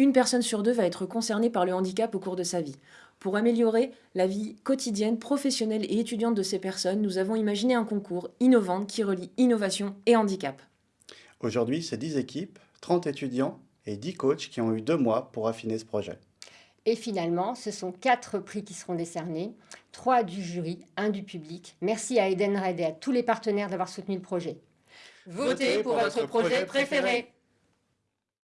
Une personne sur deux va être concernée par le handicap au cours de sa vie. Pour améliorer la vie quotidienne, professionnelle et étudiante de ces personnes, nous avons imaginé un concours innovant qui relie innovation et handicap. Aujourd'hui, c'est 10 équipes, 30 étudiants et 10 coachs qui ont eu deux mois pour affiner ce projet. Et finalement, ce sont quatre prix qui seront décernés, trois du jury, un du public. Merci à Eden Red et à tous les partenaires d'avoir soutenu le projet. Votez pour votre projet préféré